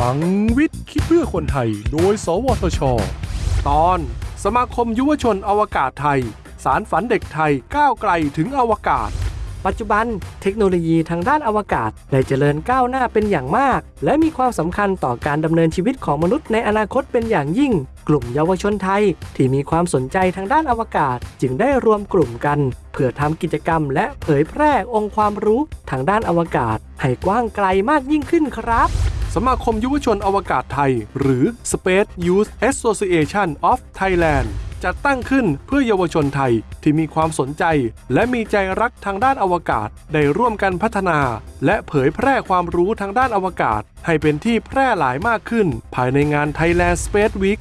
ลังวิทย์คิดเพื่อคนไทย โดย สวทช ตอน สมาคมยุวชนอวกาศไทย สารฝันเด็กไทยก้าวไกลถึงอวกาศ ปัจจุบันเทคโนโลยีทางด้านอวกาศได้เจริญก้าวหน้าเป็นอย่างมาก และมีความสำคัญต่อการดำเนินชีวิตของมนุษย์ในอนาคตเป็นอย่างยิ่ง กลุ่มเยาวชนไทย ที่มีความสนใจทางด้านอวกาศ จึงได้รวมกลุ่มกัน เพื่อทำกิจกรรม และเผยแพร่องค์ความรู้ทางด้านอวกาศ ให้กว้างไกลมากยิ่งขึ้นครับ สมาคมยุวชนอวกาศไทย หรือ Space Youth Association of Thailand จัดตั้งขึ้นเพื่อเยาวชนไทยที่มีความสนใจ และมีใจรักทางด้านอวกาศ ได้ร่วมกันพัฒนา และเผยแพร่ความรู้ทางด้านอวกาศ ให้เป็นที่แพร่หลายมากขึ้น ภายในงาน Thailand Space Week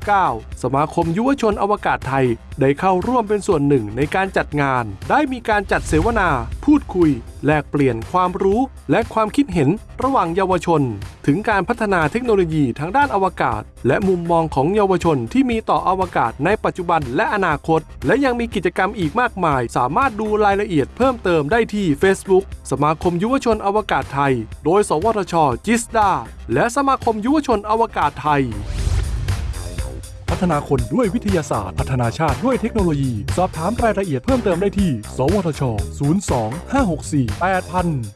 2019 สมาคมยุวชนอวกาศไทย ได้เข้าร่วมเป็นส่วนหนึ่งในการจัดงาน ได้มีการจัดเสวนา พูดคุย แลกเปลี่ยนความรู้ และความคิดเห็นระหว่างเยาวชน ถึงการพัฒนาเทคโนโลยีทางด้านอวกาศ และมุมมองของเยาวชนที่มีต่ออวกาศในปัจจุบันและอนาคต และยังมีกิจกรรมอีกมากมาย สามารถดูรายละเอียดเพิ่มเติมได้ที่ Facebook สมาคมยุวชนอวกาศไทย โดย สวทชจิสดา และสมาคมยุวชนอวกาศไทย พัฒนาคนด้วยวิทยาศาสตร์ พัฒนาชาติด้วยเทคโนโลยี สอบถามรายละเอียดเพิ่มเติมได้ที่ สวทช 02 564 8000